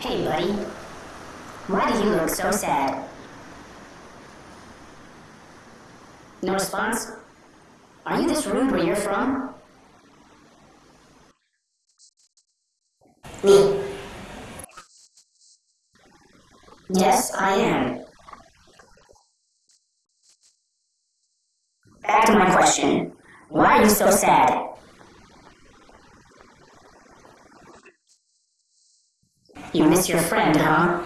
Hey, buddy. Why do you look so sad? No response? Are you this rude where you're from? Me. Yes, I am. Back to my question. Why are you so sad? You miss your friend, huh?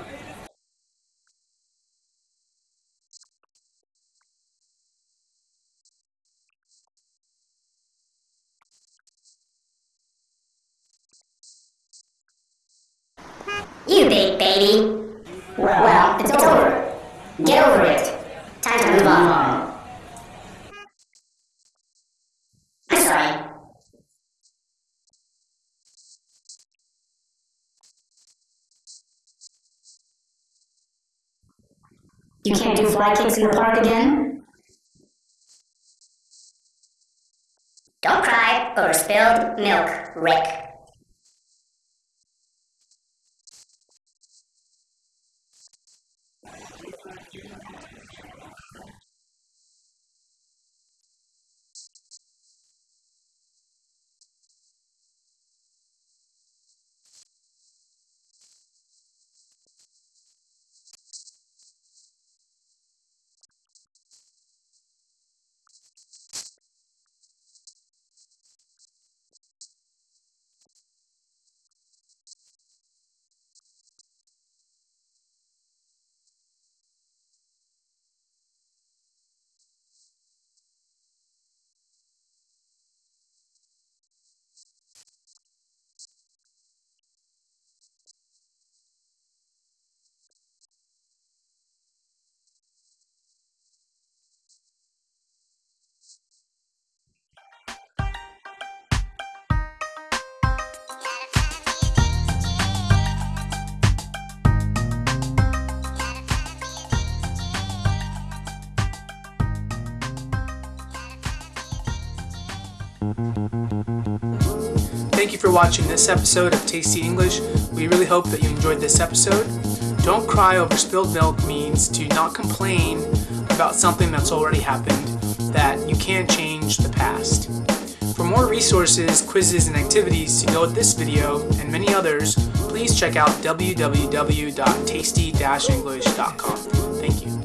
You big baby. Well, well, it's over. Get over it. Time to move on. You can't do fly kicks in the park again? Don't cry over spilled milk, Rick. Thank you for watching this episode of Tasty English. We really hope that you enjoyed this episode. Don't cry over spilled milk means to not complain about something that's already happened, that you can't change the past. For more resources, quizzes, and activities to go with this video and many others, please check out www.tasty-english.com. Thank you.